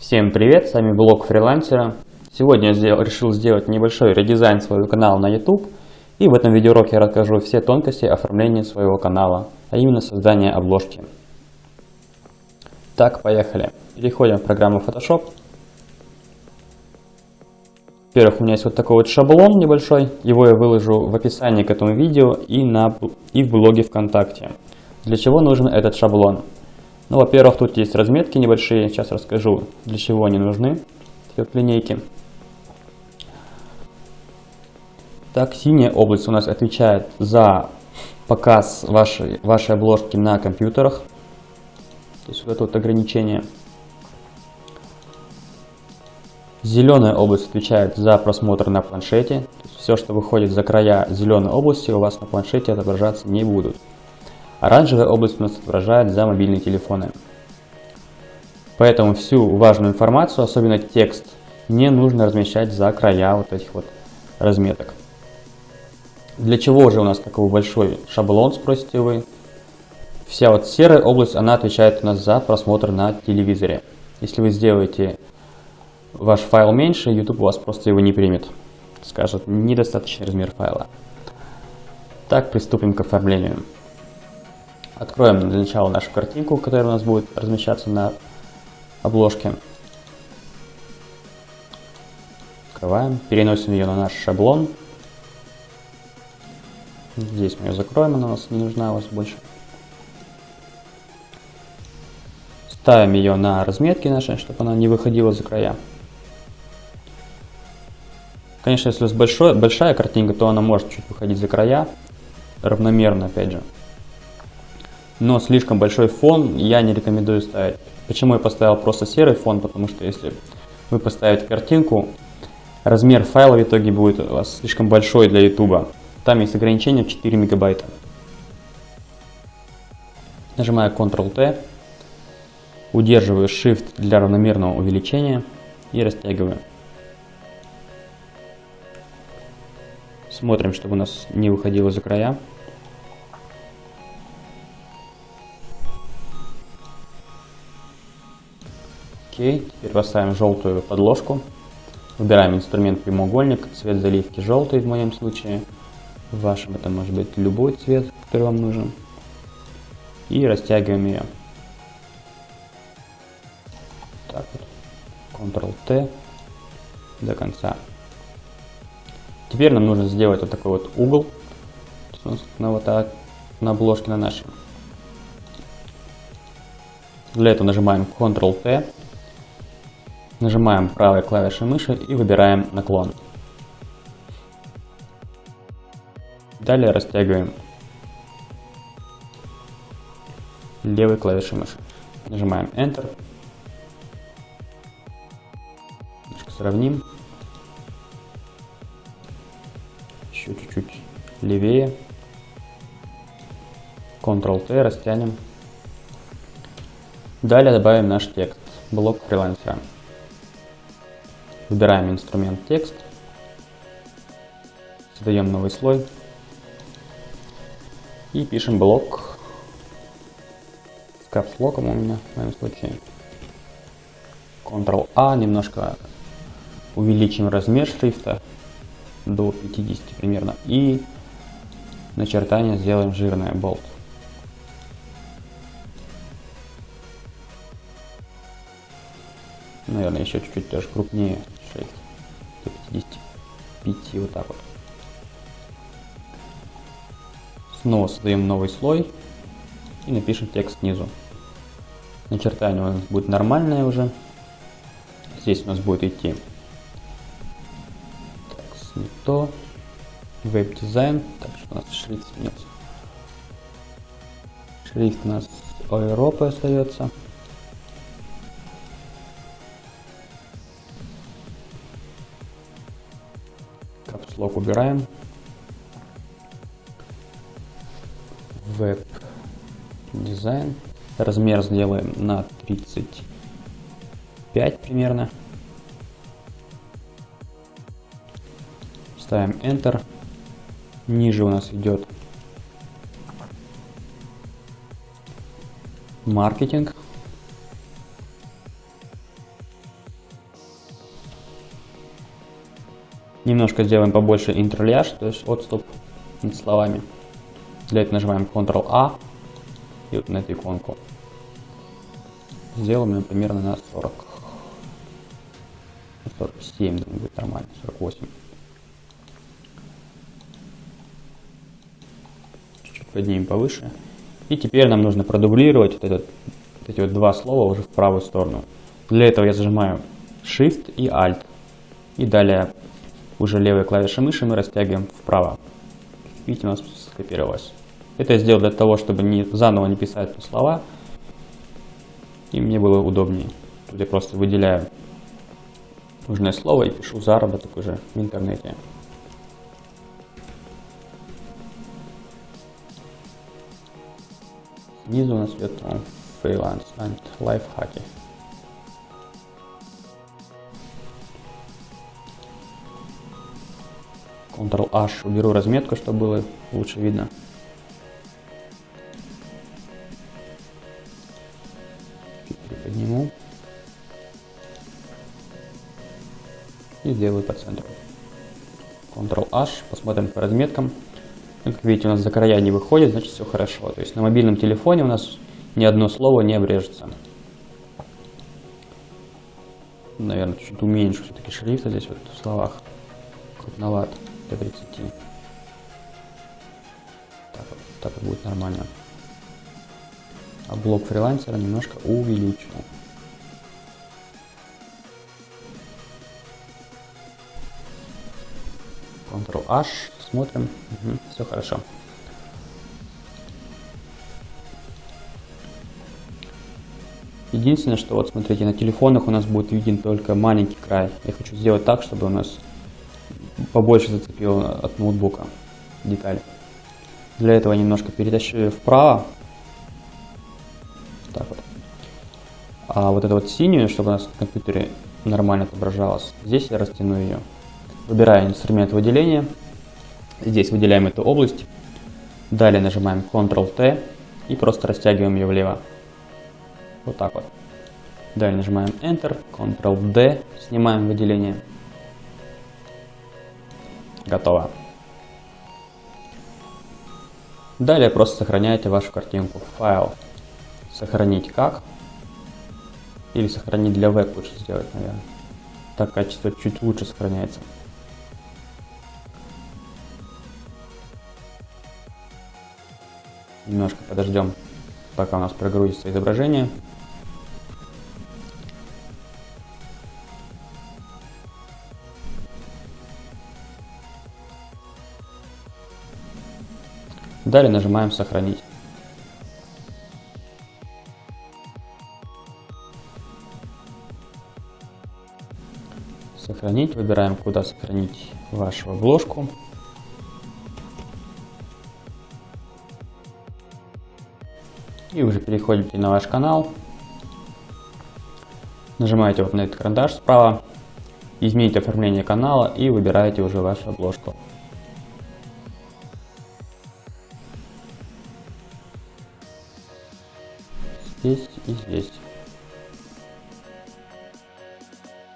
Всем привет, с вами блог фрилансера. Сегодня я сделал, решил сделать небольшой редизайн своего канала на YouTube. И в этом видеоуроке я расскажу все тонкости оформления своего канала, а именно создания обложки. Так, поехали. Переходим в программу Photoshop. Во-первых, у меня есть вот такой вот шаблон небольшой. Его я выложу в описании к этому видео и, на, и в блоге ВКонтакте. Для чего нужен этот шаблон? Ну, во-первых, тут есть разметки небольшие, сейчас расскажу, для чего они нужны, вот линейки. Так, синяя область у нас отвечает за показ вашей, вашей обложки на компьютерах. То есть вот это вот ограничение. Зеленая область отвечает за просмотр на планшете. все, что выходит за края зеленой области, у вас на планшете отображаться не будут. Оранжевая область у нас отображает за мобильные телефоны. Поэтому всю важную информацию, особенно текст, не нужно размещать за края вот этих вот разметок. Для чего же у нас такой большой шаблон, спросите вы? Вся вот серая область, она отвечает у нас за просмотр на телевизоре. Если вы сделаете ваш файл меньше, YouTube у вас просто его не примет. Скажет, недостаточный размер файла. Так, приступим к оформлению. Откроем для начала нашу картинку, которая у нас будет размещаться на обложке. Открываем, переносим ее на наш шаблон. Здесь мы ее закроем, она у нас не нужна у вас больше. Ставим ее на разметки наши, чтобы она не выходила за края. Конечно, если у вас большой, большая картинка, то она может чуть выходить за края, равномерно опять же но слишком большой фон я не рекомендую ставить. Почему я поставил просто серый фон? Потому что если вы поставите картинку, размер файла в итоге будет у вас слишком большой для YouTube. Там есть ограничение в 4 мегабайта. Нажимаю Ctrl-T, удерживаю Shift для равномерного увеличения и растягиваю. Смотрим, чтобы у нас не выходило за края. Окей, теперь поставим желтую подложку. Выбираем инструмент прямоугольник, цвет заливки желтый в моем случае. В вашем это может быть любой цвет, который вам нужен. И растягиваем ее. Так вот. Ctrl-T до конца. Теперь нам нужно сделать вот такой вот угол на вот так, на обложке на нашей. Для этого нажимаем Ctrl-T Нажимаем правой клавишей мыши и выбираем наклон. Далее растягиваем левой клавишей мыши. Нажимаем Enter. Немножко сравним. Еще чуть-чуть левее. Ctrl-T растянем. Далее добавим наш текст. Блок фрилансера. Выбираем инструмент текст. Создаем новый слой. И пишем блок с капслоком у меня в моем случае. Ctrl-A, немножко увеличим размер шрифта до 50 примерно. И начертание сделаем жирное, болт. Наверное, еще чуть-чуть даже крупнее. 6 до 55, вот так вот. Снова создаем новый слой и напишем текст снизу. Начертание у нас будет нормальное уже. Здесь у нас будет идти так, то. Веб-дизайн. Так что у нас шрифт сменился. Шрифт у нас Европы остается. Капслок убираем. Веб дизайн. Размер сделаем на 35 примерно. Ставим Enter. Ниже у нас идет маркетинг. Немножко сделаем побольше интерляж, то есть отступ над словами. Для этого нажимаем Ctrl-A и вот на эту иконку. Сделаем примерно на 40. 47, думаю, будет нормально, 48. Чуть-чуть поднимем повыше. И теперь нам нужно продублировать вот, этот, вот эти вот два слова уже в правую сторону. Для этого я зажимаю Shift и Alt. И далее уже левой клавишей мыши мы растягиваем вправо. Видите, у нас скопировалось. Это я сделал для того, чтобы не, заново не писать слова, и мне было удобнее. Тут я просто выделяю нужное слово и пишу заработок уже в интернете. Снизу у нас идет фриланс and лайфхаки. Ctrl-H уберу разметку, чтобы было лучше видно. Чуть приподниму. И сделаю по центру. Ctrl-H, посмотрим по разметкам. Ну, как видите, у нас за края не выходит, значит все хорошо. То есть на мобильном телефоне у нас ни одно слово не обрежется. Наверное, чуть уменьшу все-таки шрифт здесь вот в словах. Крупноват до 30. Так, так будет нормально. А блок фрилансера немножко увеличу. Ctrl-H, смотрим, угу, все хорошо. Единственное, что вот смотрите, на телефонах у нас будет виден только маленький край. Я хочу сделать так, чтобы у нас побольше зацепил от ноутбука деталь. Для этого немножко перетащу вправо. Так вот. А вот эту вот синюю, чтобы у нас на компьютере нормально отображалось, здесь я растяну ее. Выбираю инструмент выделения. Здесь выделяем эту область. Далее нажимаем Ctrl-T и просто растягиваем ее влево. Вот так вот. Далее нажимаем Enter, Ctrl-D, снимаем выделение. Готово. Далее просто сохраняете вашу картинку в файл. Сохранить как. Или сохранить для веб лучше сделать, наверное. Так качество чуть лучше сохраняется. Немножко подождем, пока у нас прогрузится изображение. Далее нажимаем «Сохранить». Сохранить. Выбираем, куда сохранить вашу обложку. И уже переходите на ваш канал. Нажимаете вот на этот карандаш справа. Измените оформление канала и выбираете уже вашу обложку. Здесь и здесь.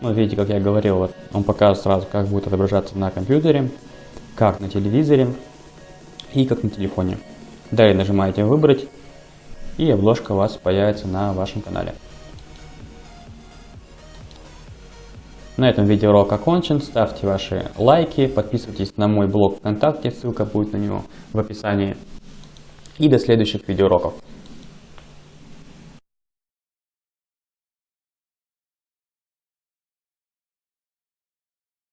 Ну, видите, как я говорил, вот он показывает сразу, как будет отображаться на компьютере, как на телевизоре и как на телефоне. Далее нажимаете «Выбрать», и обложка у вас появится на вашем канале. На этом видеоурок окончен. Ставьте ваши лайки, подписывайтесь на мой блог ВКонтакте, ссылка будет на него в описании. И до следующих видеоуроков.